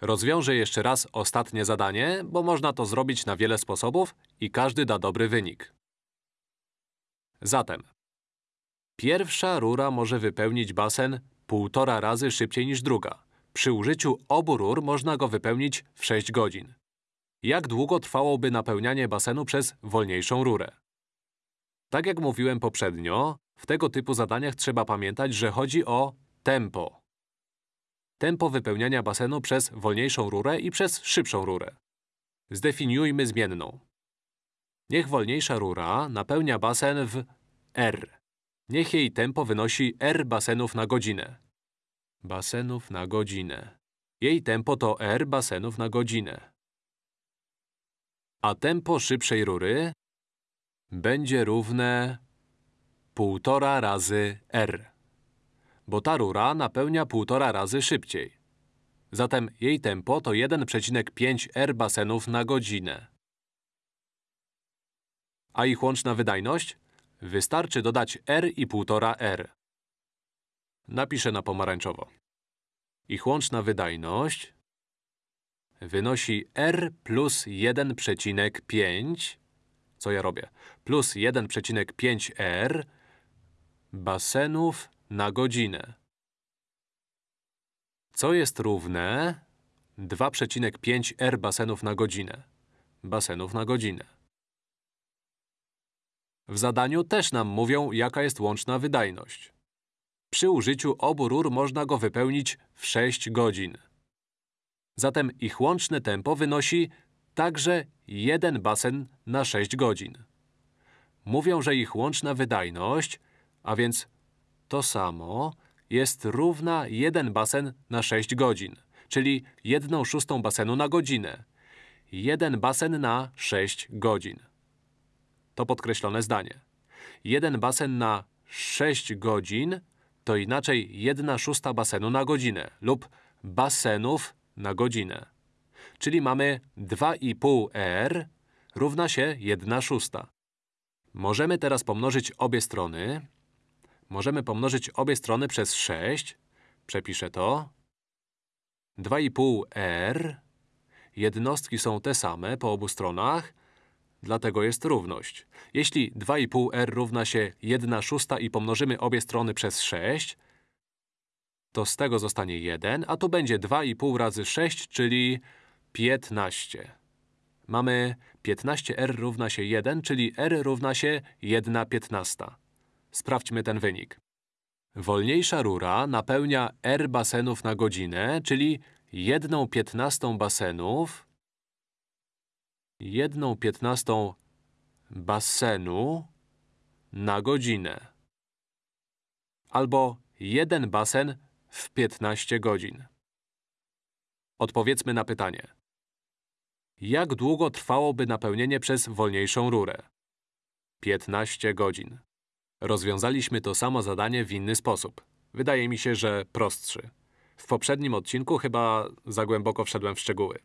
Rozwiążę jeszcze raz ostatnie zadanie, bo można to zrobić na wiele sposobów i każdy da dobry wynik. Zatem, pierwsza rura może wypełnić basen półtora razy szybciej niż druga. Przy użyciu obu rur można go wypełnić w 6 godzin. Jak długo trwałoby napełnianie basenu przez wolniejszą rurę? Tak jak mówiłem poprzednio, w tego typu zadaniach trzeba pamiętać, że chodzi o tempo. Tempo wypełniania basenu przez wolniejszą rurę i przez szybszą rurę. Zdefiniujmy zmienną. Niech wolniejsza rura napełnia basen w R. Niech jej tempo wynosi R basenów na godzinę. Basenów na godzinę. Jej tempo to R basenów na godzinę. A tempo szybszej rury będzie równe półtora razy R. Bo ta rura napełnia półtora razy szybciej. Zatem jej tempo to 1,5 R basenów na godzinę. A ich łączna wydajność? Wystarczy dodać R i 1,5 R. Napiszę na pomarańczowo. Ich łączna wydajność wynosi R plus 1,5 co ja robię? Plus 1,5 R basenów na godzinę. Co jest równe 2,5 R basenów na godzinę? Basenów na godzinę. W zadaniu też nam mówią, jaka jest łączna wydajność. Przy użyciu obu rur można go wypełnić w 6 godzin. Zatem ich łączne tempo wynosi także jeden basen na 6 godzin. Mówią, że ich łączna wydajność, a więc to samo, jest równa 1 basen na 6 godzin, czyli 1 szóstą basenu na godzinę. 1 basen na 6 godzin. To podkreślone zdanie. 1 basen na 6 godzin to inaczej 1 szósta basenu na godzinę lub basenów na godzinę. Czyli mamy 2,5 R równa się 1 szósta. Możemy teraz pomnożyć obie strony. Możemy pomnożyć obie strony przez 6. Przepiszę to. 2,5 R. Jednostki są te same po obu stronach, dlatego jest równość. Jeśli 2,5 R równa się 1 szósta i pomnożymy obie strony przez 6, to z tego zostanie 1, a tu będzie 2,5 razy 6, czyli 15. Mamy 15r równa się 1, czyli r równa się 1 piętnasta. Sprawdźmy ten wynik. Wolniejsza rura napełnia r basenów na godzinę, czyli 1 piętnastą basenów, 1 piętnastą basenu na godzinę. Albo jeden basen w 15 godzin. Odpowiedzmy na pytanie. Jak długo trwałoby napełnienie przez wolniejszą rurę? 15 godzin. Rozwiązaliśmy to samo zadanie w inny sposób. Wydaje mi się, że prostszy. W poprzednim odcinku chyba za głęboko wszedłem w szczegóły.